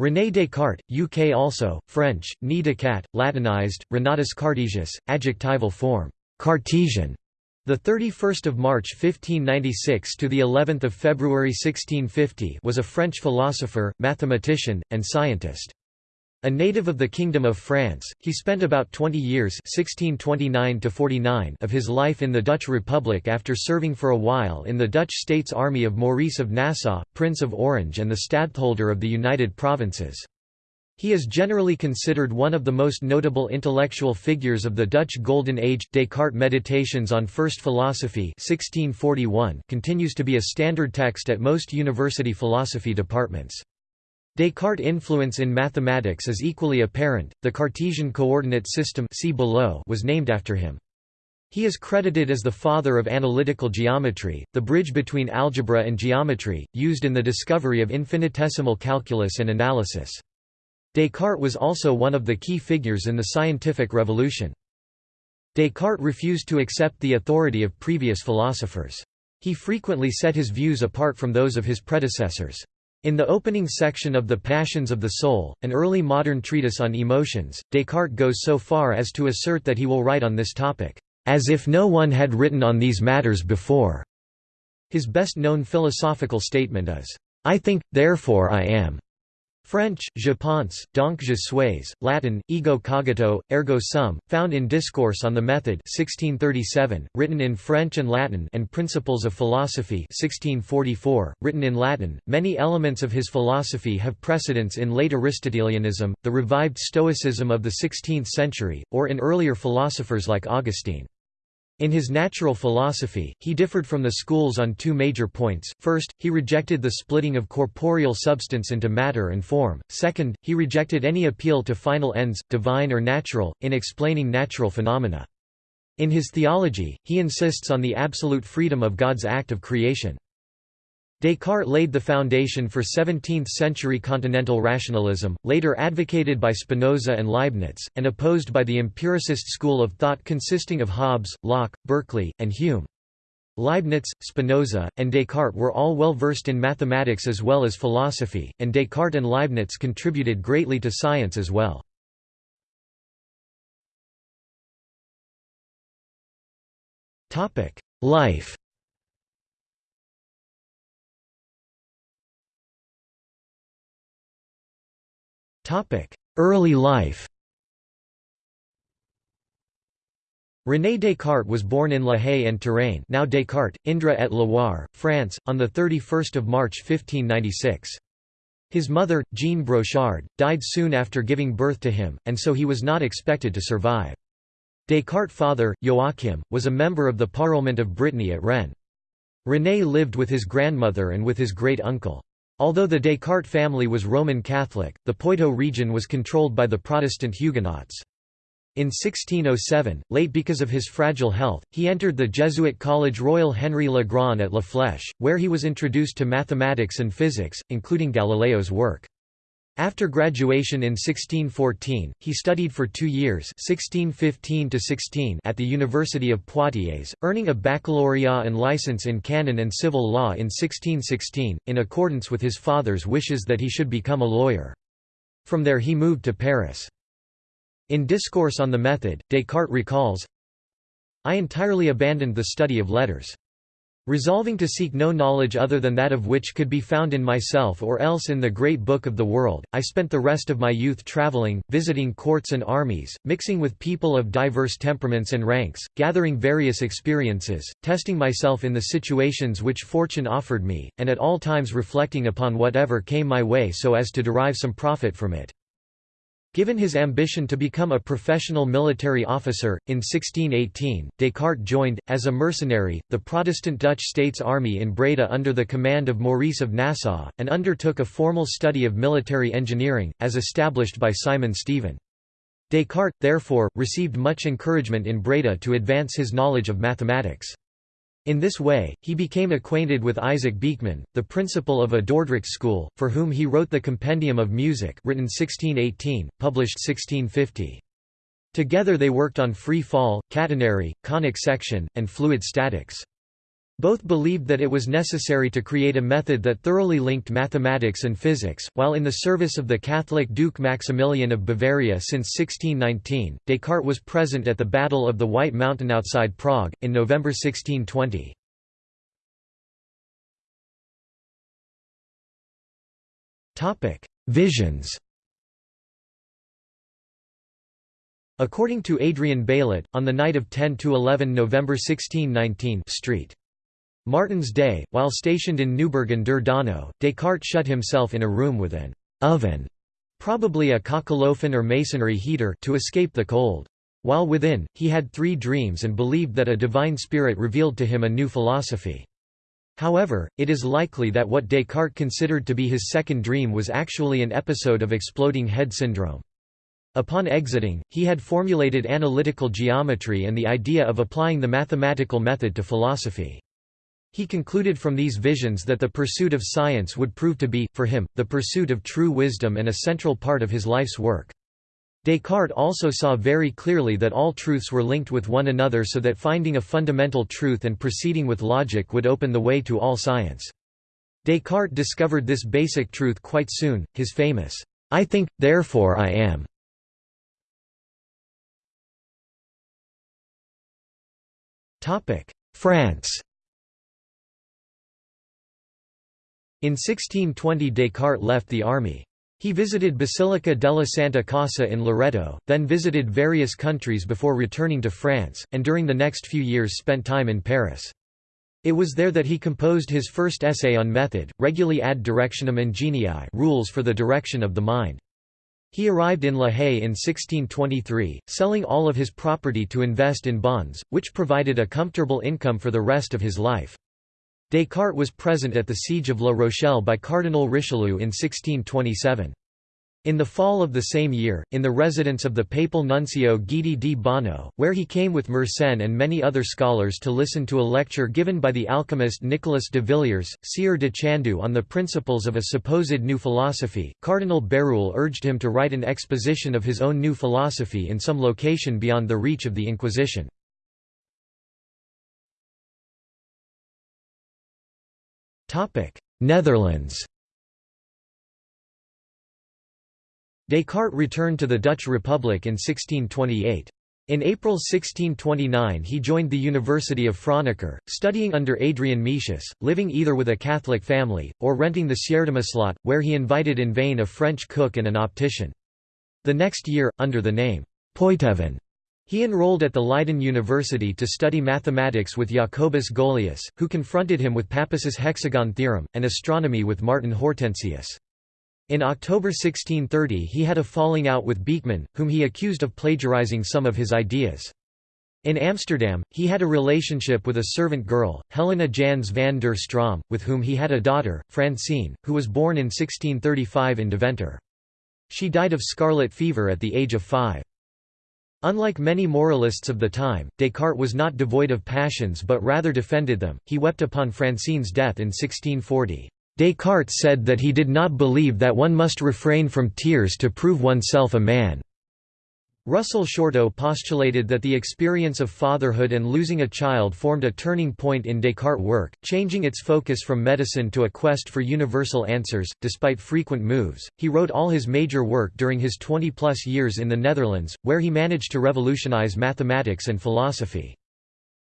René Descartes, UK also, French, Nid Descartes, Latinized, Renatus Cartesius, adjectival form, Cartesian. The 31st of March 1596 to the 11th of February 1650 was a French philosopher, mathematician, and scientist. A native of the Kingdom of France, he spent about 20 years 1629 of his life in the Dutch Republic after serving for a while in the Dutch States Army of Maurice of Nassau, Prince of Orange and the Stadtholder of the United Provinces. He is generally considered one of the most notable intellectual figures of the Dutch Golden Age. Descartes' Meditations on First Philosophy 1641 continues to be a standard text at most university philosophy departments. Descartes' influence in mathematics is equally apparent. The Cartesian coordinate system see below was named after him. He is credited as the father of analytical geometry, the bridge between algebra and geometry, used in the discovery of infinitesimal calculus and analysis. Descartes was also one of the key figures in the scientific revolution. Descartes refused to accept the authority of previous philosophers. He frequently set his views apart from those of his predecessors. In the opening section of The Passions of the Soul, an early modern treatise on emotions, Descartes goes so far as to assert that he will write on this topic, "...as if no one had written on these matters before." His best-known philosophical statement is, "...I think, therefore I am." French, je pense, donc je suis, Latin, ego cogito, ergo sum, found in Discourse on the Method 1637, written in French and Latin and Principles of Philosophy 1644, written in Latin. Many elements of his philosophy have precedence in late Aristotelianism, the revived Stoicism of the 16th century, or in earlier philosophers like Augustine. In his natural philosophy, he differed from the schools on two major points. First, he rejected the splitting of corporeal substance into matter and form. Second, he rejected any appeal to final ends, divine or natural, in explaining natural phenomena. In his theology, he insists on the absolute freedom of God's act of creation. Descartes laid the foundation for 17th-century continental rationalism, later advocated by Spinoza and Leibniz, and opposed by the empiricist school of thought consisting of Hobbes, Locke, Berkeley, and Hume. Leibniz, Spinoza, and Descartes were all well versed in mathematics as well as philosophy, and Descartes and Leibniz contributed greatly to science as well. Life Early life René Descartes was born in La Haye and Touraine now Descartes, Indre et Loire, France, on 31 March 1596. His mother, Jean Brochard, died soon after giving birth to him, and so he was not expected to survive. Descartes' father, Joachim, was a member of the Parliament of Brittany at Rennes. René lived with his grandmother and with his great-uncle. Although the Descartes family was Roman Catholic, the Poitou region was controlled by the Protestant Huguenots. In 1607, late because of his fragile health, he entered the Jesuit College Royal Henry Le Grand at La Flèche, where he was introduced to mathematics and physics, including Galileo's work. After graduation in 1614, he studied for two years 1615 at the University of Poitiers, earning a baccalaureate and license in canon and civil law in 1616, in accordance with his father's wishes that he should become a lawyer. From there he moved to Paris. In Discourse on the Method, Descartes recalls, I entirely abandoned the study of letters. Resolving to seek no knowledge other than that of which could be found in myself or else in the great book of the world, I spent the rest of my youth travelling, visiting courts and armies, mixing with people of diverse temperaments and ranks, gathering various experiences, testing myself in the situations which fortune offered me, and at all times reflecting upon whatever came my way so as to derive some profit from it. Given his ambition to become a professional military officer, in 1618, Descartes joined, as a mercenary, the Protestant Dutch States Army in Breda under the command of Maurice of Nassau, and undertook a formal study of military engineering, as established by Simon Stevin. Descartes, therefore, received much encouragement in Breda to advance his knowledge of mathematics. In this way, he became acquainted with Isaac Beeckman, the principal of a Dordrecht school, for whom he wrote the Compendium of Music written 1618, published 1650. Together they worked on free fall, catenary, conic section, and fluid statics. Both believed that it was necessary to create a method that thoroughly linked mathematics and physics. While in the service of the Catholic Duke Maximilian of Bavaria since 1619, Descartes was present at the Battle of the White Mountain outside Prague, in November 1620. Visions According to Adrien Baillet, on the night of 10–11 November 1619 Street. Martin's Day, while stationed in Neuburg an der Donau, Descartes shut himself in a room with an oven, probably a kachelofen or masonry heater, to escape the cold. While within, he had three dreams and believed that a divine spirit revealed to him a new philosophy. However, it is likely that what Descartes considered to be his second dream was actually an episode of exploding head syndrome. Upon exiting, he had formulated analytical geometry and the idea of applying the mathematical method to philosophy. He concluded from these visions that the pursuit of science would prove to be, for him, the pursuit of true wisdom and a central part of his life's work. Descartes also saw very clearly that all truths were linked with one another so that finding a fundamental truth and proceeding with logic would open the way to all science. Descartes discovered this basic truth quite soon, his famous, "'I think, therefore I am' France In 1620 Descartes left the army. He visited Basilica della Santa Casa in Loreto, then visited various countries before returning to France, and during the next few years spent time in Paris. It was there that he composed his first essay on method, Regulae ad directionem ingenii rules for the direction of the mind. He arrived in La Haye in 1623, selling all of his property to invest in bonds, which provided a comfortable income for the rest of his life. Descartes was present at the siege of La Rochelle by Cardinal Richelieu in 1627. In the fall of the same year, in the residence of the papal nuncio Guidi di Bagno, where he came with Mersenne and many other scholars to listen to a lecture given by the alchemist Nicolas de Villiers, Sieur de Chandoux on the principles of a supposed new philosophy, Cardinal Bérulle urged him to write an exposition of his own new philosophy in some location beyond the reach of the Inquisition. Netherlands Descartes returned to the Dutch Republic in 1628. In April 1629 he joined the University of Franeker, studying under Adrian Metius, living either with a Catholic family, or renting the Sjaerdemaslot, where he invited in vain a French cook and an optician. The next year, under the name Poitevin, he enrolled at the Leiden University to study mathematics with Jacobus Golius, who confronted him with Pappus's hexagon theorem, and astronomy with Martin Hortensius. In October 1630 he had a falling out with Beeckman, whom he accused of plagiarizing some of his ideas. In Amsterdam, he had a relationship with a servant girl, Helena Jans van der Stroom, with whom he had a daughter, Francine, who was born in 1635 in Deventer. She died of scarlet fever at the age of five. Unlike many moralists of the time, Descartes was not devoid of passions but rather defended them. He wept upon Francine's death in 1640. Descartes said that he did not believe that one must refrain from tears to prove oneself a man. Russell Shorto postulated that the experience of fatherhood and losing a child formed a turning point in Descartes' work, changing its focus from medicine to a quest for universal answers. Despite frequent moves, he wrote all his major work during his 20 plus years in the Netherlands, where he managed to revolutionize mathematics and philosophy.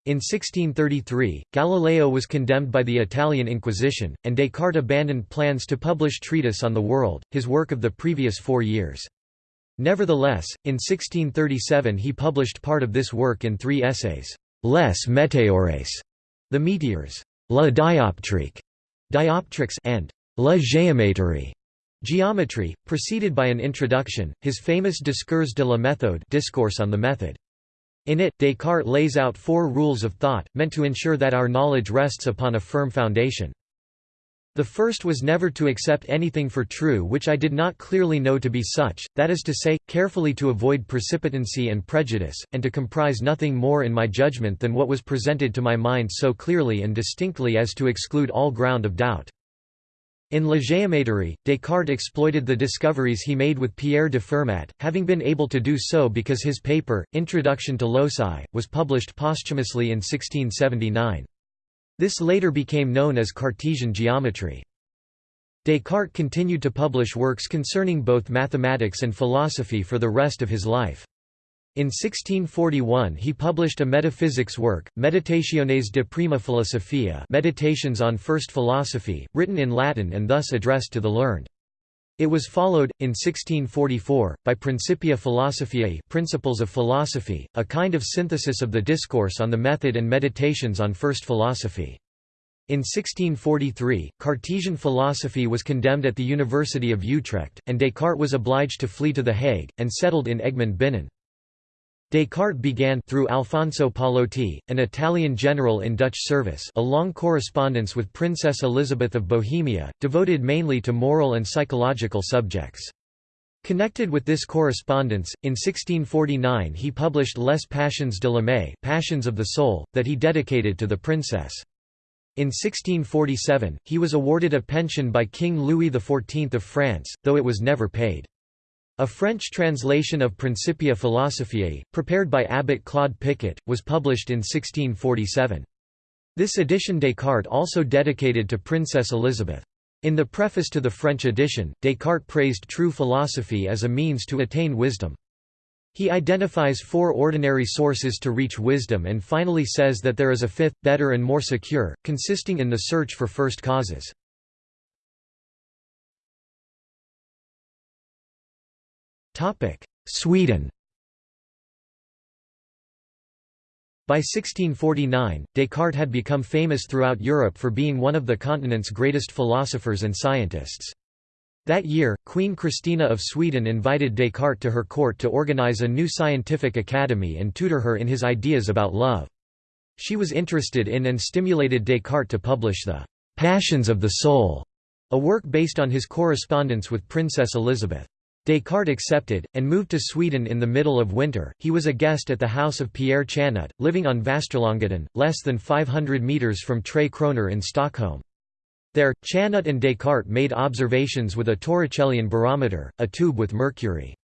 In 1633, Galileo was condemned by the Italian Inquisition, and Descartes abandoned plans to publish Treatise on the World, his work of the previous four years. Nevertheless, in 1637 he published part of this work in three essays, Les Météores, the meteors, La dioptrique, dioptrics, and La géométrie, geometry, preceded by an introduction, his famous Discours de la méthode discourse on the method. In it, Descartes lays out four rules of thought, meant to ensure that our knowledge rests upon a firm foundation. The first was never to accept anything for true which I did not clearly know to be such, that is to say, carefully to avoid precipitancy and prejudice, and to comprise nothing more in my judgment than what was presented to my mind so clearly and distinctly as to exclude all ground of doubt. In La Géométrie, Descartes exploited the discoveries he made with Pierre de Fermat, having been able to do so because his paper, Introduction to Loci, was published posthumously in 1679. This later became known as Cartesian geometry. Descartes continued to publish works concerning both mathematics and philosophy for the rest of his life. In 1641 he published a metaphysics work, Meditationes de prima philosophia Meditations on First Philosophy, written in Latin and thus addressed to the learned. It was followed, in 1644, by Principia Philosophiae Principles of Philosophy, a kind of synthesis of the discourse on the method and meditations on first philosophy. In 1643, Cartesian philosophy was condemned at the University of Utrecht, and Descartes was obliged to flee to The Hague, and settled in Egmond Binnen. Descartes began through Alfonso Pallotti, an Italian general in Dutch service a long correspondence with Princess Elizabeth of Bohemia, devoted mainly to moral and psychological subjects. Connected with this correspondence, in 1649 he published Les Passions de l'âme Passions of the Soul, that he dedicated to the princess. In 1647, he was awarded a pension by King Louis XIV of France, though it was never paid. A French translation of Principia Philosophiae, prepared by abbot Claude Picot, was published in 1647. This edition Descartes also dedicated to Princess Elizabeth. In the preface to the French edition, Descartes praised true philosophy as a means to attain wisdom. He identifies four ordinary sources to reach wisdom and finally says that there is a fifth, better and more secure, consisting in the search for first causes. Sweden By 1649, Descartes had become famous throughout Europe for being one of the continent's greatest philosophers and scientists. That year, Queen Christina of Sweden invited Descartes to her court to organize a new scientific academy and tutor her in his ideas about love. She was interested in and stimulated Descartes to publish the Passions of the Soul, a work based on his correspondence with Princess Elizabeth. Descartes accepted, and moved to Sweden in the middle of winter. He was a guest at the house of Pierre Chanut, living on Västerlånggatan, less than 500 metres from Tre Kroner in Stockholm. There, Chanut and Descartes made observations with a Torricellian barometer, a tube with mercury.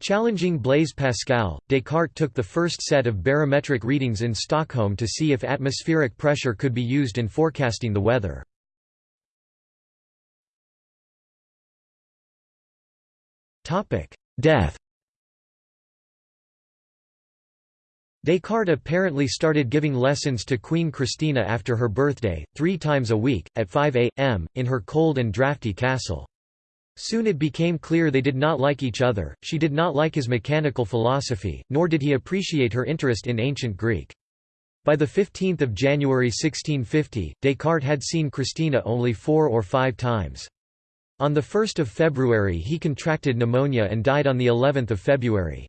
Challenging Blaise Pascal, Descartes took the first set of barometric readings in Stockholm to see if atmospheric pressure could be used in forecasting the weather. Death Descartes apparently started giving lessons to Queen Christina after her birthday, three times a week, at 5 a.m., in her cold and drafty castle. Soon it became clear they did not like each other, she did not like his mechanical philosophy, nor did he appreciate her interest in ancient Greek. By 15 January 1650, Descartes had seen Christina only four or five times. On 1 February he contracted pneumonia and died on of February.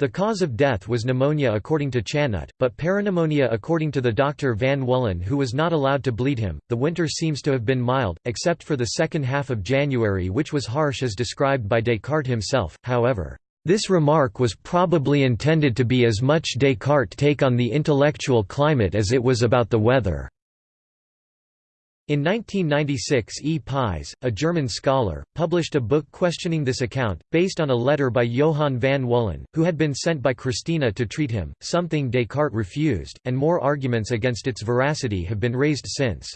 The cause of death was pneumonia according to Chanut, but peripneumonia according to the doctor Van Wullen who was not allowed to bleed him. The winter seems to have been mild, except for the second half of January which was harsh as described by Descartes himself, however. This remark was probably intended to be as much Descartes' take on the intellectual climate as it was about the weather. In 1996 E. Pies, a German scholar, published a book questioning this account, based on a letter by Johann van Wullen, who had been sent by Christina to treat him, something Descartes refused, and more arguments against its veracity have been raised since.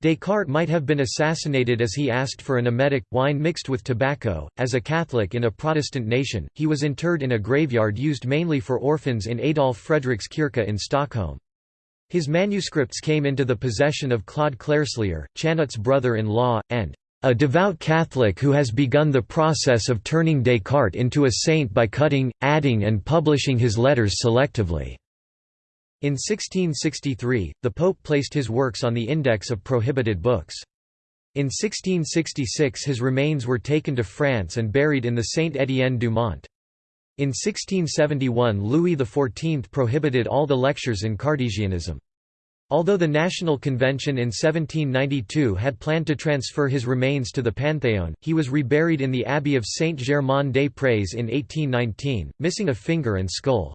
Descartes might have been assassinated as he asked for an emetic, wine mixed with tobacco. As a Catholic in a Protestant nation, he was interred in a graveyard used mainly for orphans in Adolf Fredrikskirche in Stockholm. His manuscripts came into the possession of Claude Clerselier, Chanut's brother-in-law, and a devout Catholic who has begun the process of turning Descartes into a saint by cutting, adding and publishing his letters selectively." In 1663, the Pope placed his works on the Index of Prohibited Books. In 1666 his remains were taken to France and buried in the Saint-Étienne du Mont. In 1671 Louis XIV prohibited all the lectures in Cartesianism. Although the National Convention in 1792 had planned to transfer his remains to the Panthéon, he was reburied in the Abbey of Saint-Germain-des-Prés in 1819, missing a finger and skull.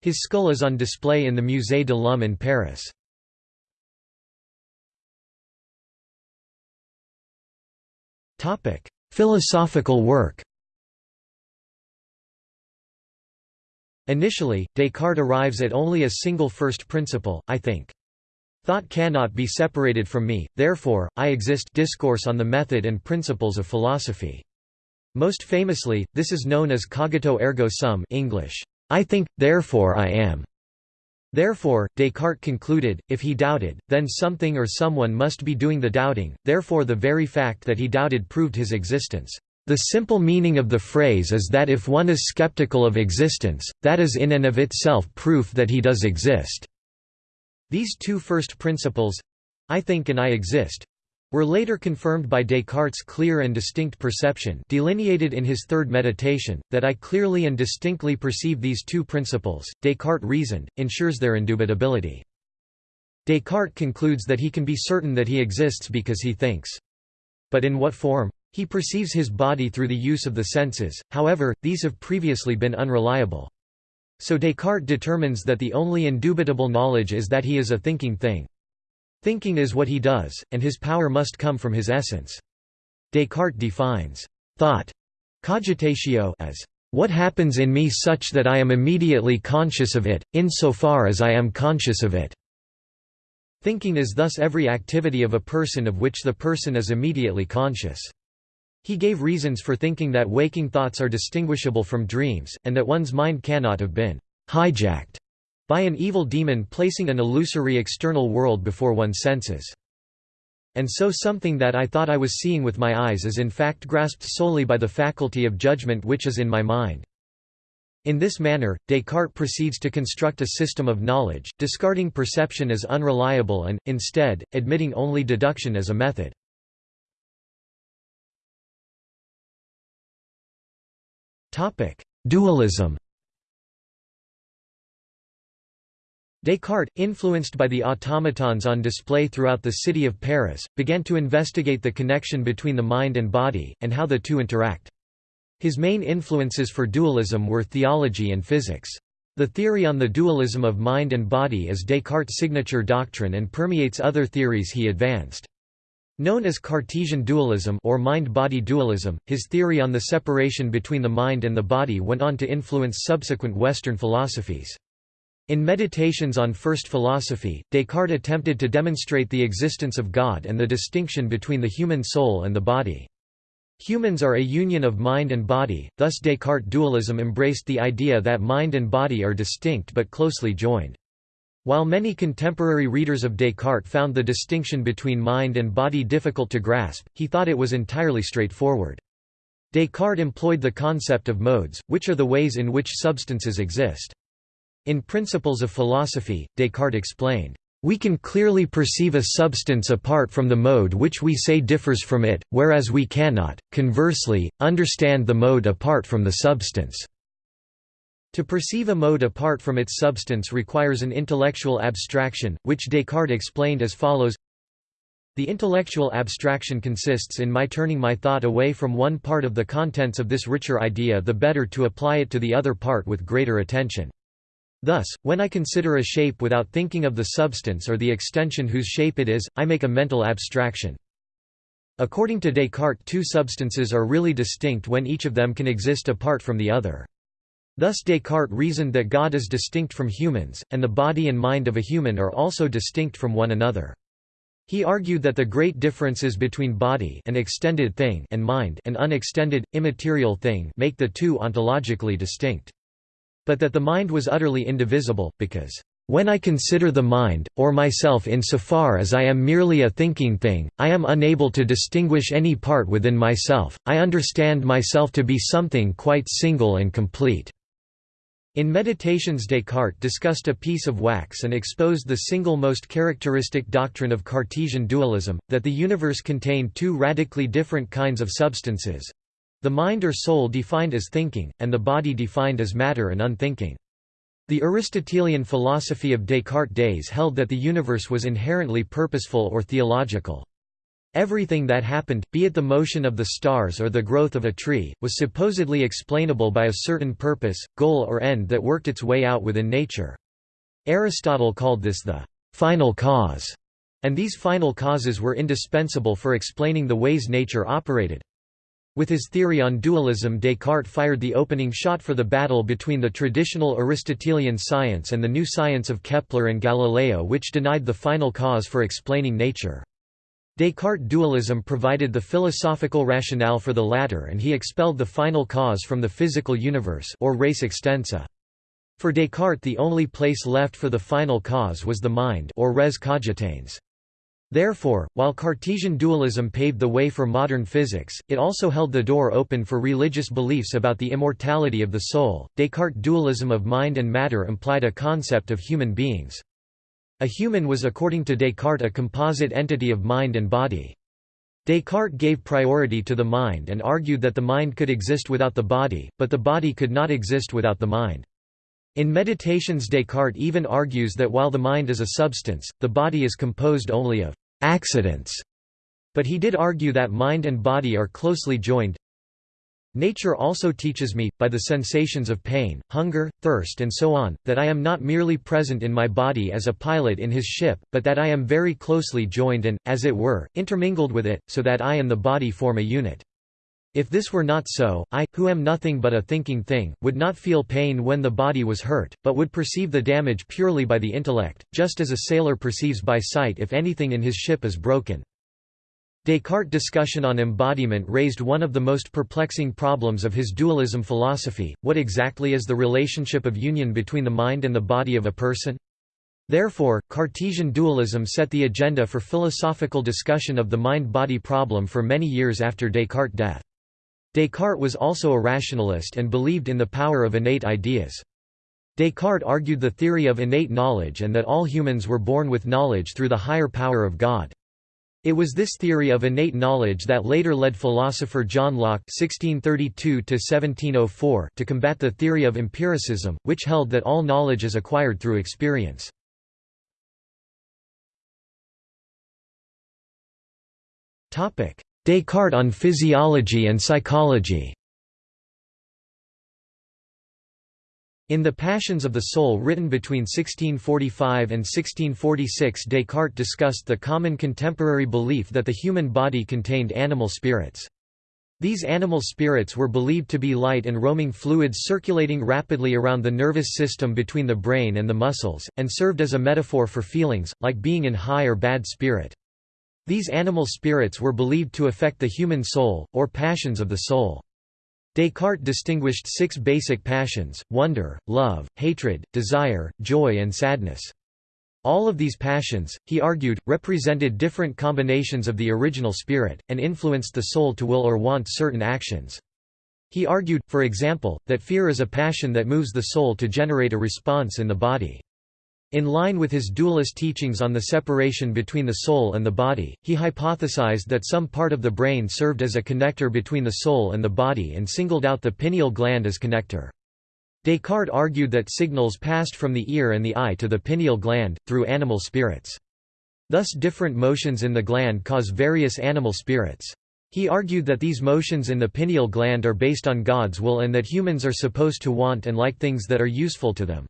His skull is on display in the Musée de l'Homme in Paris. Philosophical work Initially, Descartes arrives at only a single first principle, I think. Thought cannot be separated from me, therefore, I exist discourse on the method and principles of philosophy. Most famously, this is known as cogito ergo sum English, I think, therefore I am. Therefore, Descartes concluded, if he doubted, then something or someone must be doing the doubting, therefore the very fact that he doubted proved his existence. The simple meaning of the phrase is that if one is skeptical of existence, that is in and of itself proof that he does exist. These two first principles—I think and I exist, were later confirmed by Descartes' clear and distinct perception delineated in his third meditation, that I clearly and distinctly perceive these two principles, Descartes reasoned, ensures their indubitability. Descartes concludes that he can be certain that he exists because he thinks. But in what form? He perceives his body through the use of the senses, however, these have previously been unreliable. So Descartes determines that the only indubitable knowledge is that he is a thinking thing. Thinking is what he does, and his power must come from his essence. Descartes defines thought cogitatio as what happens in me such that I am immediately conscious of it, insofar as I am conscious of it. Thinking is thus every activity of a person of which the person is immediately conscious. He gave reasons for thinking that waking thoughts are distinguishable from dreams, and that one's mind cannot have been hijacked by an evil demon placing an illusory external world before one's senses. And so something that I thought I was seeing with my eyes is in fact grasped solely by the faculty of judgment which is in my mind. In this manner, Descartes proceeds to construct a system of knowledge, discarding perception as unreliable and, instead, admitting only deduction as a method. Dualism Descartes, influenced by the automatons on display throughout the city of Paris, began to investigate the connection between the mind and body, and how the two interact. His main influences for dualism were theology and physics. The theory on the dualism of mind and body is Descartes' signature doctrine and permeates other theories he advanced. Known as Cartesian dualism or mind-body dualism, his theory on the separation between the mind and the body went on to influence subsequent Western philosophies. In Meditations on First Philosophy, Descartes attempted to demonstrate the existence of God and the distinction between the human soul and the body. Humans are a union of mind and body, thus Descartes' dualism embraced the idea that mind and body are distinct but closely joined. While many contemporary readers of Descartes found the distinction between mind and body difficult to grasp, he thought it was entirely straightforward. Descartes employed the concept of modes, which are the ways in which substances exist. In Principles of Philosophy, Descartes explained, "...we can clearly perceive a substance apart from the mode which we say differs from it, whereas we cannot, conversely, understand the mode apart from the substance." To perceive a mode apart from its substance requires an intellectual abstraction, which Descartes explained as follows The intellectual abstraction consists in my turning my thought away from one part of the contents of this richer idea the better to apply it to the other part with greater attention. Thus, when I consider a shape without thinking of the substance or the extension whose shape it is, I make a mental abstraction. According to Descartes two substances are really distinct when each of them can exist apart from the other. Thus Descartes reasoned that God is distinct from humans, and the body and mind of a human are also distinct from one another. He argued that the great differences between body an extended thing and mind an unextended, immaterial thing make the two ontologically distinct. But that the mind was utterly indivisible, because, "...when I consider the mind, or myself insofar as I am merely a thinking thing, I am unable to distinguish any part within myself, I understand myself to be something quite single and complete." In Meditations Descartes discussed a piece of wax and exposed the single most characteristic doctrine of Cartesian dualism, that the universe contained two radically different kinds of substances—the mind or soul defined as thinking, and the body defined as matter and unthinking. The Aristotelian philosophy of Descartes' days held that the universe was inherently purposeful or teleological. Everything that happened, be it the motion of the stars or the growth of a tree, was supposedly explainable by a certain purpose, goal or end that worked its way out within nature. Aristotle called this the final cause, and these final causes were indispensable for explaining the ways nature operated. With his theory on dualism Descartes fired the opening shot for the battle between the traditional Aristotelian science and the new science of Kepler and Galileo which denied the final cause for explaining nature. Descartes' dualism provided the philosophical rationale for the latter and he expelled the final cause from the physical universe or res extensa. For Descartes the only place left for the final cause was the mind or res cogitans. Therefore, while Cartesian dualism paved the way for modern physics, it also held the door open for religious beliefs about the immortality of the soul. Descartes' dualism of mind and matter implied a concept of human beings. A human was according to Descartes a composite entity of mind and body. Descartes gave priority to the mind and argued that the mind could exist without the body, but the body could not exist without the mind. In Meditations Descartes even argues that while the mind is a substance, the body is composed only of accidents. But he did argue that mind and body are closely joined, Nature also teaches me, by the sensations of pain, hunger, thirst and so on, that I am not merely present in my body as a pilot in his ship, but that I am very closely joined and, as it were, intermingled with it, so that I and the body form a unit. If this were not so, I, who am nothing but a thinking thing, would not feel pain when the body was hurt, but would perceive the damage purely by the intellect, just as a sailor perceives by sight if anything in his ship is broken. Descartes' discussion on embodiment raised one of the most perplexing problems of his dualism philosophy, what exactly is the relationship of union between the mind and the body of a person? Therefore, Cartesian dualism set the agenda for philosophical discussion of the mind-body problem for many years after Descartes' death. Descartes was also a rationalist and believed in the power of innate ideas. Descartes argued the theory of innate knowledge and that all humans were born with knowledge through the higher power of God. It was this theory of innate knowledge that later led philosopher John Locke (1632–1704) to combat the theory of empiricism, which held that all knowledge is acquired through experience. Topic: Descartes on physiology and psychology. In The Passions of the Soul written between 1645 and 1646 Descartes discussed the common contemporary belief that the human body contained animal spirits. These animal spirits were believed to be light and roaming fluids circulating rapidly around the nervous system between the brain and the muscles, and served as a metaphor for feelings, like being in high or bad spirit. These animal spirits were believed to affect the human soul, or passions of the soul. Descartes distinguished six basic passions, wonder, love, hatred, desire, joy and sadness. All of these passions, he argued, represented different combinations of the original spirit, and influenced the soul to will or want certain actions. He argued, for example, that fear is a passion that moves the soul to generate a response in the body. In line with his dualist teachings on the separation between the soul and the body, he hypothesized that some part of the brain served as a connector between the soul and the body and singled out the pineal gland as connector. Descartes argued that signals passed from the ear and the eye to the pineal gland, through animal spirits. Thus different motions in the gland cause various animal spirits. He argued that these motions in the pineal gland are based on God's will and that humans are supposed to want and like things that are useful to them.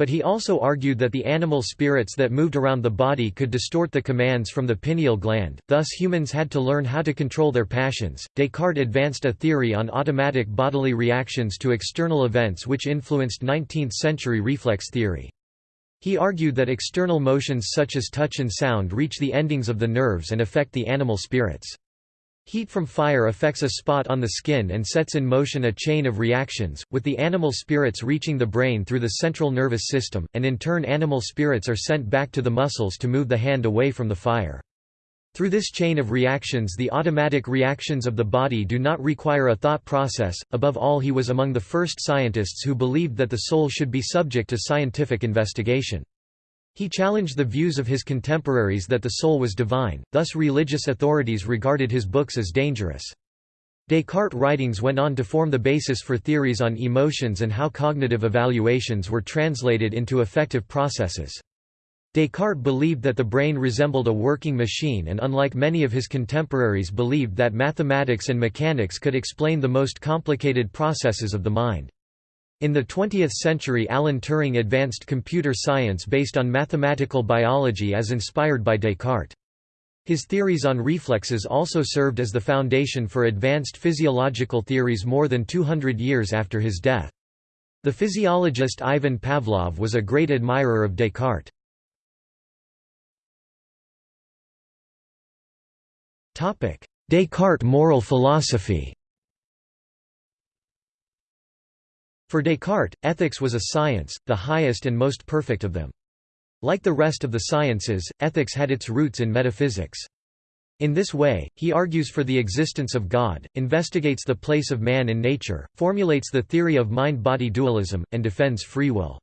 But he also argued that the animal spirits that moved around the body could distort the commands from the pineal gland, thus humans had to learn how to control their passions. Descartes advanced a theory on automatic bodily reactions to external events which influenced 19th century reflex theory. He argued that external motions such as touch and sound reach the endings of the nerves and affect the animal spirits. Heat from fire affects a spot on the skin and sets in motion a chain of reactions, with the animal spirits reaching the brain through the central nervous system, and in turn animal spirits are sent back to the muscles to move the hand away from the fire. Through this chain of reactions the automatic reactions of the body do not require a thought process. Above all he was among the first scientists who believed that the soul should be subject to scientific investigation. He challenged the views of his contemporaries that the soul was divine, thus religious authorities regarded his books as dangerous. Descartes' writings went on to form the basis for theories on emotions and how cognitive evaluations were translated into affective processes. Descartes believed that the brain resembled a working machine and unlike many of his contemporaries believed that mathematics and mechanics could explain the most complicated processes of the mind. In the 20th century Alan Turing advanced computer science based on mathematical biology as inspired by Descartes. His theories on reflexes also served as the foundation for advanced physiological theories more than 200 years after his death. The physiologist Ivan Pavlov was a great admirer of Descartes. Descartes moral philosophy For Descartes, ethics was a science, the highest and most perfect of them. Like the rest of the sciences, ethics had its roots in metaphysics. In this way, he argues for the existence of God, investigates the place of man in nature, formulates the theory of mind-body dualism, and defends free will.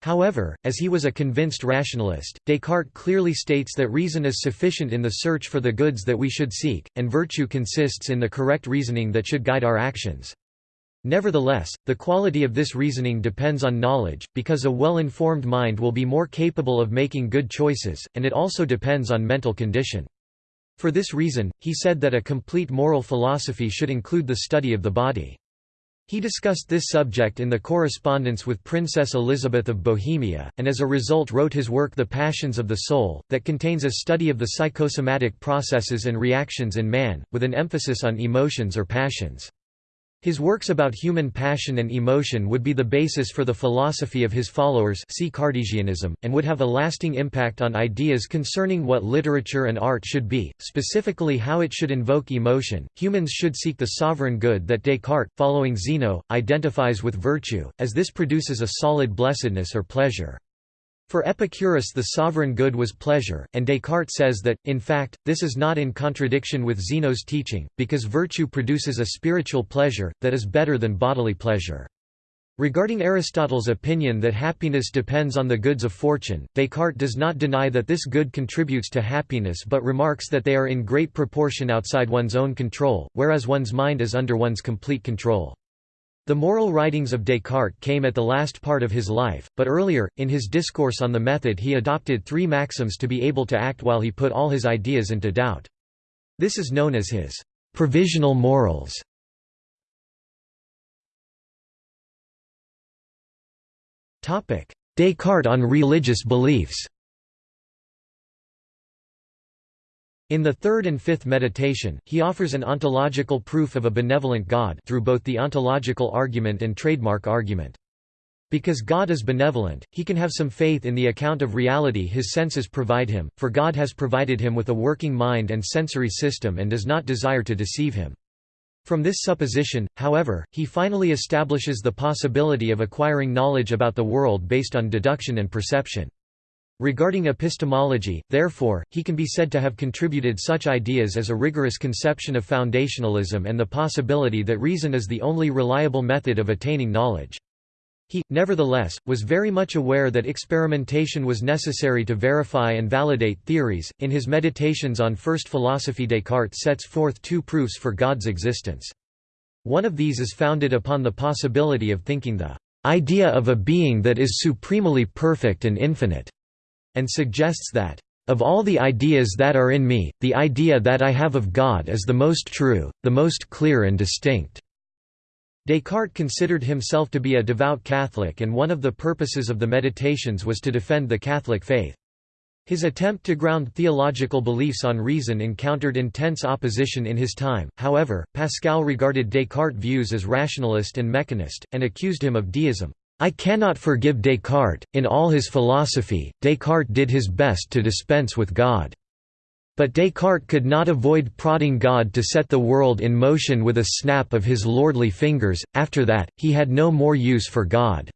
However, as he was a convinced rationalist, Descartes clearly states that reason is sufficient in the search for the goods that we should seek, and virtue consists in the correct reasoning that should guide our actions. Nevertheless, the quality of this reasoning depends on knowledge, because a well-informed mind will be more capable of making good choices, and it also depends on mental condition. For this reason, he said that a complete moral philosophy should include the study of the body. He discussed this subject in the correspondence with Princess Elizabeth of Bohemia, and as a result wrote his work The Passions of the Soul, that contains a study of the psychosomatic processes and reactions in man, with an emphasis on emotions or passions. His works about human passion and emotion would be the basis for the philosophy of his followers see Cartesianism, and would have a lasting impact on ideas concerning what literature and art should be, specifically how it should invoke emotion. Humans should seek the sovereign good that Descartes, following Zeno, identifies with virtue, as this produces a solid blessedness or pleasure. For Epicurus the sovereign good was pleasure, and Descartes says that, in fact, this is not in contradiction with Zeno's teaching, because virtue produces a spiritual pleasure, that is better than bodily pleasure. Regarding Aristotle's opinion that happiness depends on the goods of fortune, Descartes does not deny that this good contributes to happiness but remarks that they are in great proportion outside one's own control, whereas one's mind is under one's complete control. The moral writings of Descartes came at the last part of his life, but earlier, in his discourse on the method he adopted three maxims to be able to act while he put all his ideas into doubt. This is known as his provisional morals. Descartes on religious beliefs In the third and fifth meditation, he offers an ontological proof of a benevolent God through both the ontological argument and trademark argument. Because God is benevolent, he can have some faith in the account of reality his senses provide him, for God has provided him with a working mind and sensory system and does not desire to deceive him. From this supposition, however, he finally establishes the possibility of acquiring knowledge about the world based on deduction and perception. Regarding epistemology, therefore, he can be said to have contributed such ideas as a rigorous conception of foundationalism and the possibility that reason is the only reliable method of attaining knowledge. He, nevertheless, was very much aware that experimentation was necessary to verify and validate theories. In his Meditations on First Philosophy, Descartes sets forth two proofs for God's existence. One of these is founded upon the possibility of thinking the idea of a being that is supremely perfect and infinite and suggests that, "...of all the ideas that are in me, the idea that I have of God is the most true, the most clear and distinct." Descartes considered himself to be a devout Catholic and one of the purposes of the Meditations was to defend the Catholic faith. His attempt to ground theological beliefs on reason encountered intense opposition in his time, however, Pascal regarded Descartes' views as rationalist and mechanist, and accused him of deism. I cannot forgive Descartes, in all his philosophy, Descartes did his best to dispense with God. But Descartes could not avoid prodding God to set the world in motion with a snap of his lordly fingers, after that, he had no more use for God."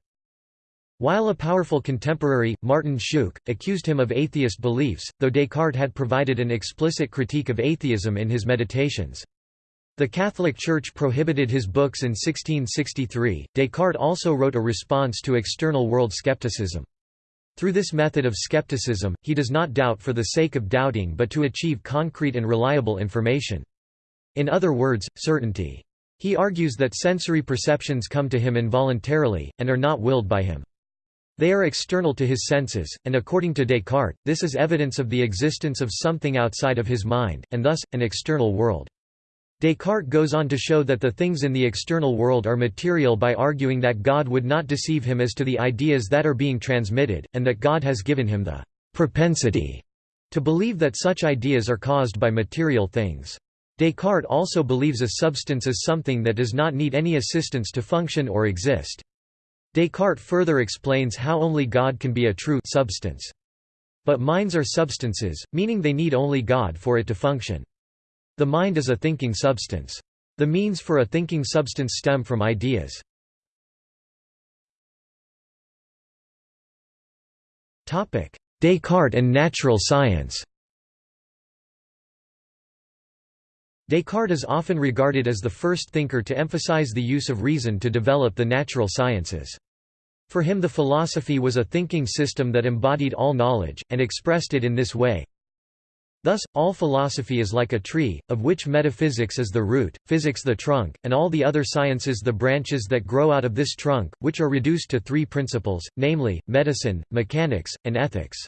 While a powerful contemporary, Martin Schoock, accused him of atheist beliefs, though Descartes had provided an explicit critique of atheism in his Meditations. The Catholic Church prohibited his books in 1663. Descartes also wrote a response to external world skepticism. Through this method of skepticism, he does not doubt for the sake of doubting but to achieve concrete and reliable information. In other words, certainty. He argues that sensory perceptions come to him involuntarily, and are not willed by him. They are external to his senses, and according to Descartes, this is evidence of the existence of something outside of his mind, and thus, an external world. Descartes goes on to show that the things in the external world are material by arguing that God would not deceive him as to the ideas that are being transmitted, and that God has given him the propensity to believe that such ideas are caused by material things. Descartes also believes a substance is something that does not need any assistance to function or exist. Descartes further explains how only God can be a true substance. But minds are substances, meaning they need only God for it to function. The mind is a thinking substance. The means for a thinking substance stem from ideas. Descartes and natural science Descartes is often regarded as the first thinker to emphasize the use of reason to develop the natural sciences. For him the philosophy was a thinking system that embodied all knowledge, and expressed it in this way. Thus, all philosophy is like a tree, of which metaphysics is the root, physics the trunk, and all the other sciences the branches that grow out of this trunk, which are reduced to three principles, namely, medicine, mechanics, and ethics.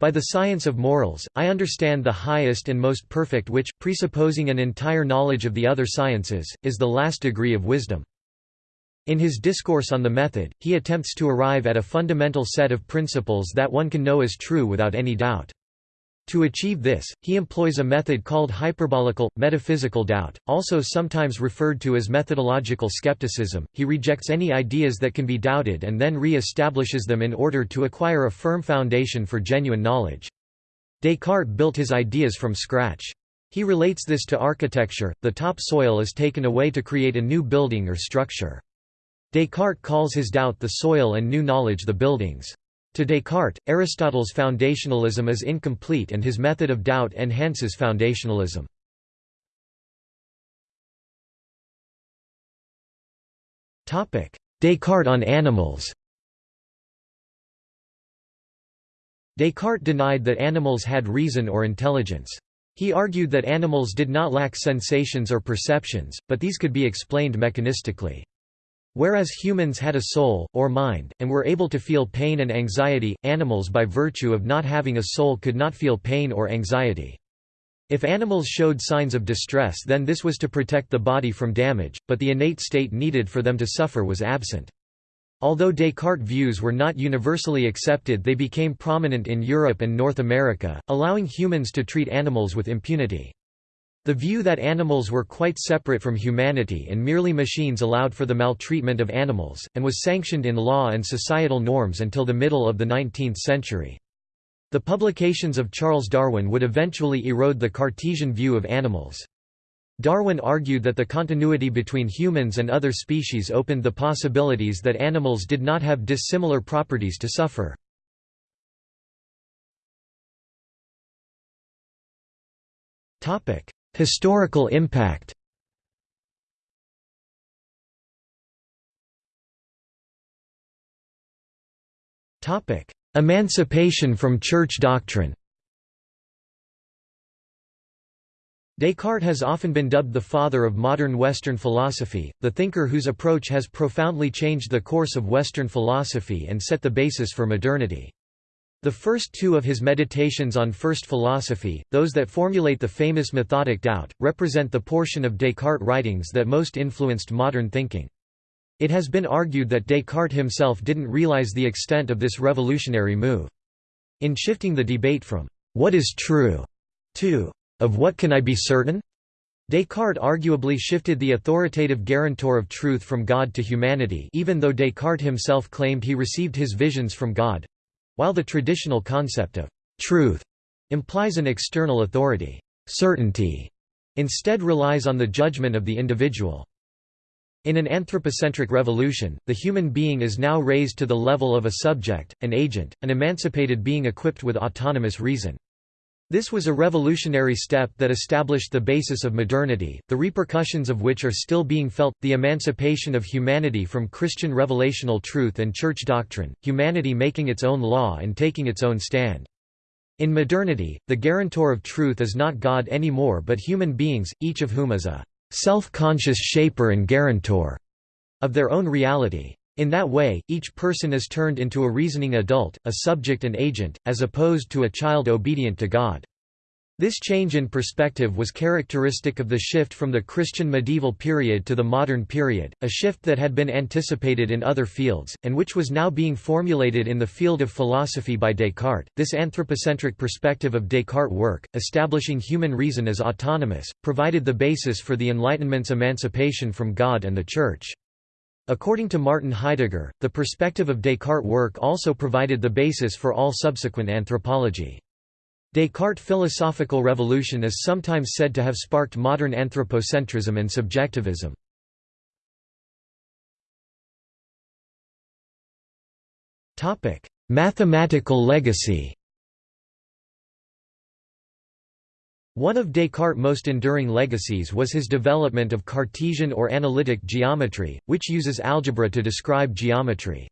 By the science of morals, I understand the highest and most perfect which, presupposing an entire knowledge of the other sciences, is the last degree of wisdom. In his Discourse on the Method, he attempts to arrive at a fundamental set of principles that one can know as true without any doubt. To achieve this, he employs a method called hyperbolical, metaphysical doubt, also sometimes referred to as methodological skepticism. He rejects any ideas that can be doubted and then re-establishes them in order to acquire a firm foundation for genuine knowledge. Descartes built his ideas from scratch. He relates this to architecture, the top soil is taken away to create a new building or structure. Descartes calls his doubt the soil and new knowledge the buildings. To Descartes, Aristotle's foundationalism is incomplete and his method of doubt enhances foundationalism. Descartes on animals Descartes denied that animals had reason or intelligence. He argued that animals did not lack sensations or perceptions, but these could be explained mechanistically. Whereas humans had a soul, or mind, and were able to feel pain and anxiety, animals by virtue of not having a soul could not feel pain or anxiety. If animals showed signs of distress then this was to protect the body from damage, but the innate state needed for them to suffer was absent. Although Descartes' views were not universally accepted they became prominent in Europe and North America, allowing humans to treat animals with impunity. The view that animals were quite separate from humanity and merely machines allowed for the maltreatment of animals, and was sanctioned in law and societal norms until the middle of the 19th century. The publications of Charles Darwin would eventually erode the Cartesian view of animals. Darwin argued that the continuity between humans and other species opened the possibilities that animals did not have dissimilar properties to suffer. Historical impact Emancipation from church doctrine Descartes has often been dubbed the father of modern Western philosophy, the thinker whose approach has profoundly changed the course of Western philosophy and set the basis for modernity. The first two of his meditations on first philosophy, those that formulate the famous methodic doubt, represent the portion of Descartes' writings that most influenced modern thinking. It has been argued that Descartes himself didn't realize the extent of this revolutionary move. In shifting the debate from, "'What is true?' to, "'Of what can I be certain?' Descartes arguably shifted the authoritative guarantor of truth from God to humanity even though Descartes himself claimed he received his visions from God, while the traditional concept of truth implies an external authority, certainty instead relies on the judgment of the individual. In an anthropocentric revolution, the human being is now raised to the level of a subject, an agent, an emancipated being equipped with autonomous reason. This was a revolutionary step that established the basis of modernity, the repercussions of which are still being felt, the emancipation of humanity from Christian revelational truth and church doctrine, humanity making its own law and taking its own stand. In modernity, the guarantor of truth is not God anymore but human beings, each of whom is a self-conscious shaper and guarantor of their own reality. In that way, each person is turned into a reasoning adult, a subject and agent, as opposed to a child obedient to God. This change in perspective was characteristic of the shift from the Christian medieval period to the modern period, a shift that had been anticipated in other fields, and which was now being formulated in the field of philosophy by Descartes. This anthropocentric perspective of Descartes' work, establishing human reason as autonomous, provided the basis for the Enlightenment's emancipation from God and the Church. According to Martin Heidegger, the perspective of Descartes' work also provided the basis for all subsequent anthropology. Descartes' philosophical revolution is sometimes said to have sparked modern anthropocentrism and subjectivism. Mathematical legacy One of Descartes' most enduring legacies was his development of Cartesian or analytic geometry, which uses algebra to describe geometry.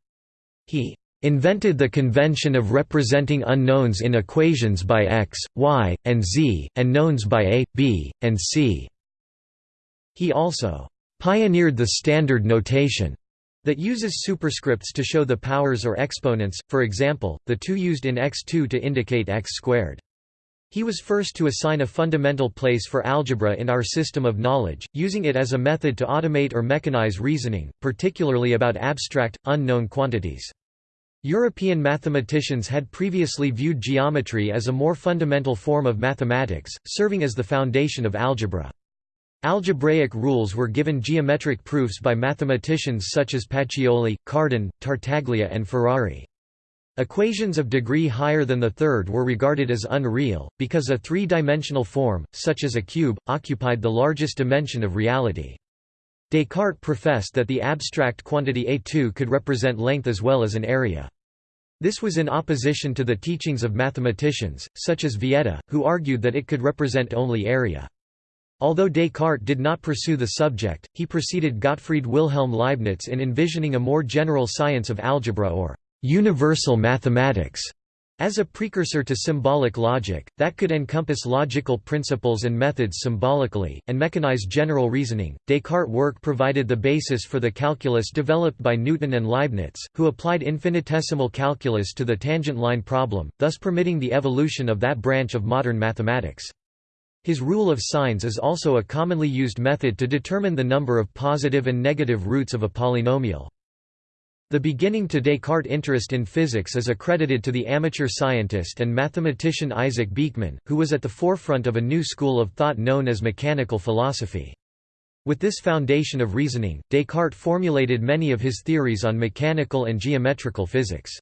He invented the convention of representing unknowns in equations by x, y, and z, and knowns by a, b, and c. He also pioneered the standard notation that uses superscripts to show the powers or exponents, for example, the 2 used in x2 to indicate x squared. He was first to assign a fundamental place for algebra in our system of knowledge, using it as a method to automate or mechanize reasoning, particularly about abstract, unknown quantities. European mathematicians had previously viewed geometry as a more fundamental form of mathematics, serving as the foundation of algebra. Algebraic rules were given geometric proofs by mathematicians such as Pacioli, Cardan, Tartaglia and Ferrari. Equations of degree higher than the third were regarded as unreal, because a three-dimensional form, such as a cube, occupied the largest dimension of reality. Descartes professed that the abstract quantity A2 could represent length as well as an area. This was in opposition to the teachings of mathematicians, such as Vieta, who argued that it could represent only area. Although Descartes did not pursue the subject, he preceded Gottfried Wilhelm Leibniz in envisioning a more general science of algebra or universal mathematics. As a precursor to symbolic logic, that could encompass logical principles and methods symbolically, and mechanize general reasoning, Descartes' work provided the basis for the calculus developed by Newton and Leibniz, who applied infinitesimal calculus to the tangent line problem, thus permitting the evolution of that branch of modern mathematics. His rule of signs is also a commonly used method to determine the number of positive and negative roots of a polynomial. The beginning to Descartes' interest in physics is accredited to the amateur scientist and mathematician Isaac Beeckman, who was at the forefront of a new school of thought known as mechanical philosophy. With this foundation of reasoning, Descartes formulated many of his theories on mechanical and geometrical physics.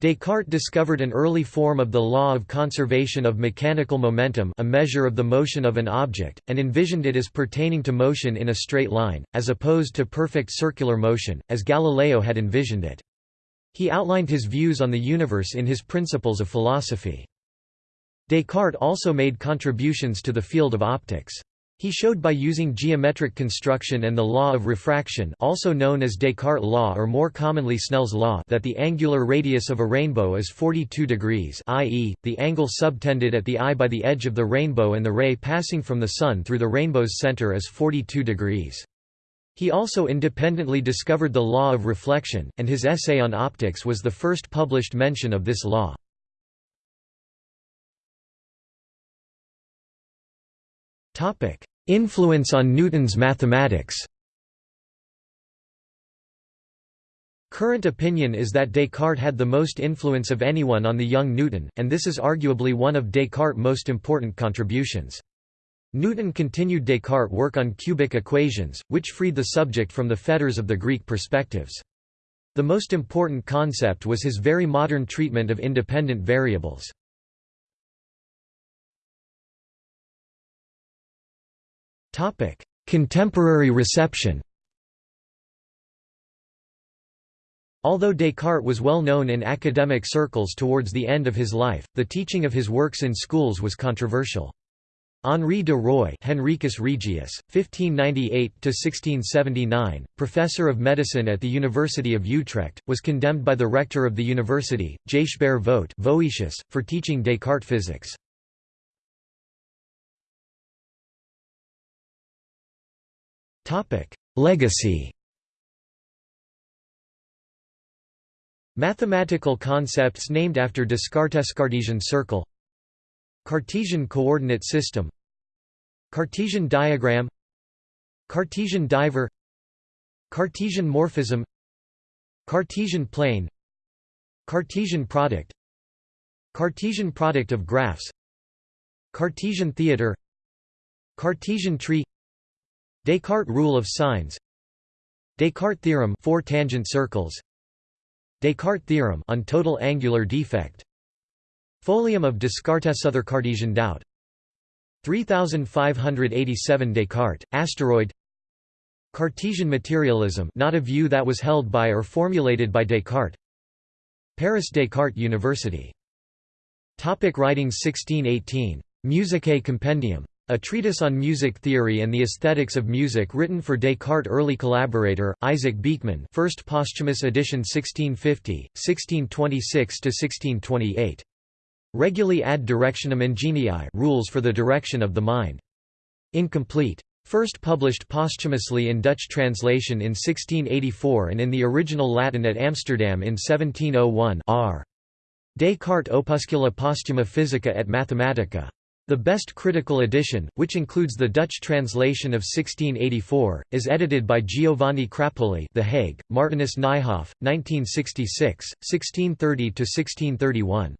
Descartes discovered an early form of the law of conservation of mechanical momentum a measure of the motion of an object, and envisioned it as pertaining to motion in a straight line, as opposed to perfect circular motion, as Galileo had envisioned it. He outlined his views on the universe in his Principles of Philosophy. Descartes also made contributions to the field of optics. He showed by using geometric construction and the law of refraction also known as Descartes' law or more commonly Snell's law that the angular radius of a rainbow is 42 degrees i.e., the angle subtended at the eye by the edge of the rainbow and the ray passing from the sun through the rainbow's center is 42 degrees. He also independently discovered the law of reflection, and his essay on optics was the first published mention of this law. Influence on Newton's mathematics Current opinion is that Descartes had the most influence of anyone on the young Newton, and this is arguably one of Descartes' most important contributions. Newton continued Descartes' work on cubic equations, which freed the subject from the fetters of the Greek perspectives. The most important concept was his very modern treatment of independent variables. Topic: Contemporary reception. Although Descartes was well known in academic circles towards the end of his life, the teaching of his works in schools was controversial. Henri de Roy Henricus Regius, 1598–1679, professor of medicine at the University of Utrecht, was condemned by the rector of the university, Voet Voetius, for teaching Descartes physics. Legacy Mathematical concepts named after Descartes Cartesian circle Cartesian coordinate system Cartesian diagram Cartesian diver Cartesian morphism Cartesian plane Cartesian product Cartesian product of graphs Cartesian theater Cartesian tree Descartes rule of signs. Descartes theorem four tangent circles. Descartes theorem on total angular defect. Folium of Descartes other Cartesian doubt. 3587 Descartes asteroid. Cartesian materialism not a view that was held by or formulated by Descartes. Paris Descartes University. Topic Writings 1618 Musicae Compendium a treatise on music theory and the aesthetics of music written for Descartes' early collaborator, Isaac Beeckman first posthumous edition 1650, 1626–1628. Regulae ad directionem ingenii rules for the direction of the mind. Incomplete. First published posthumously in Dutch translation in 1684 and in the original Latin at Amsterdam in 1701 r. Descartes Opuscula Posthuma Physica et Mathematica. The best critical edition, which includes the Dutch translation of 1684, is edited by Giovanni Crapulli The Hague, Martinus Nijhoff, 1966, 1630–1631.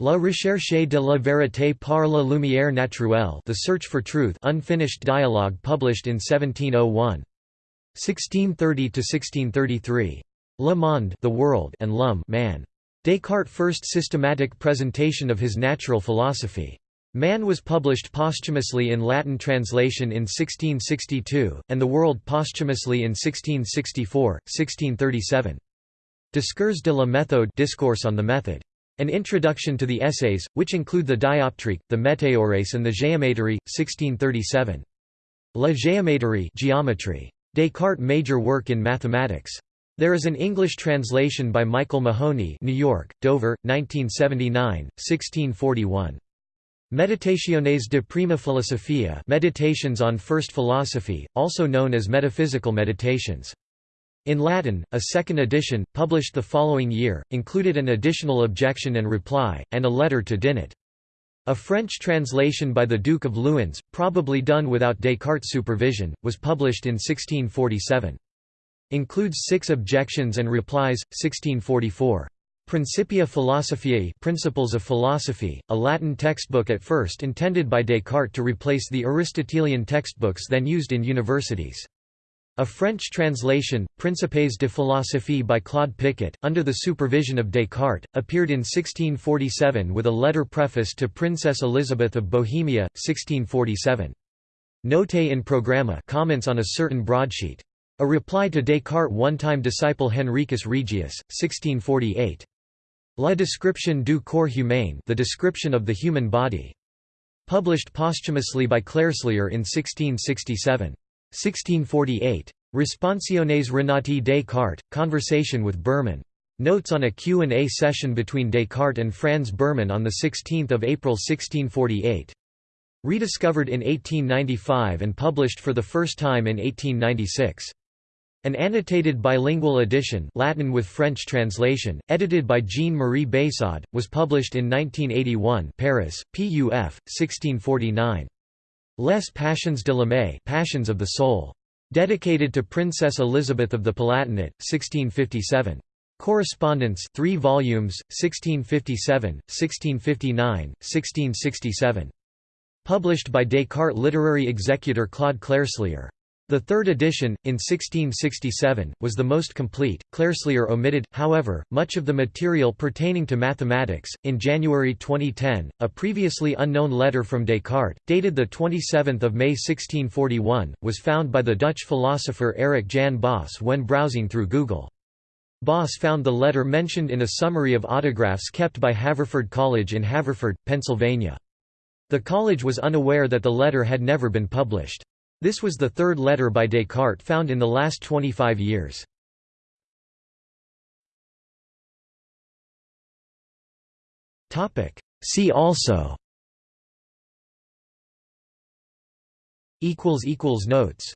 La recherche de la vérité par la lumière naturelle The Search for Truth unfinished dialogue published in 1701. 1630–1633. Le Monde the World and L'Homme man. Descartes' first systematic presentation of his natural philosophy. Man was published posthumously in Latin translation in 1662, and The World posthumously in 1664, 1637. Discours de la méthode Discourse on the Method. An introduction to the essays, which include the Dioptrique, the Météores and the Géométrie, 1637. La Géométrie Geometry. Descartes' major work in mathematics. There is an English translation by Michael Mahoney New York, Dover, 1979, 1641. Meditationes de prima philosophia Meditations on First Philosophy, also known as Metaphysical Meditations. In Latin, a second edition, published the following year, included an additional objection and reply, and a letter to Dinet. A French translation by the Duke of Luynes, probably done without Descartes' supervision, was published in 1647. Includes six objections and replies, 1644. Principia Philosophiae Principles of Philosophy, a Latin textbook at first intended by Descartes to replace the Aristotelian textbooks then used in universities. A French translation, Principes de philosophie by Claude Picot, under the supervision of Descartes, appeared in 1647 with a letter preface to Princess Elizabeth of Bohemia, 1647. Notae in programma comments on a certain broadsheet. A reply to Descartes' one-time disciple Henricus Regius, 1648. La description du corps humain the description of the human body. Published posthumously by Clerselier in 1667. 1648. Responsiones Renati Descartes, Conversation with Burman. Notes on a Q&A session between Descartes and Franz Burman on 16 April 1648. Rediscovered in 1895 and published for the first time in 1896. An annotated bilingual edition Latin with French translation, edited by Jean-Marie Beyssade, was published in 1981 Paris, PUF, 1649. Les Passions de l'âme Passions of the Soul. Dedicated to Princess Elizabeth of the Palatinate, 1657. Correspondence 3 volumes, 1657, 1659, 1667. Published by Descartes literary executor Claude Clerselier. The third edition, in 1667, was the most complete. Clerselier omitted, however, much of the material pertaining to mathematics. In January 2010, a previously unknown letter from Descartes, dated 27 May 1641, was found by the Dutch philosopher Erik Jan Bos when browsing through Google. Bos found the letter mentioned in a summary of autographs kept by Haverford College in Haverford, Pennsylvania. The college was unaware that the letter had never been published. This was the third letter by Descartes found in the last 25 years. See also Notes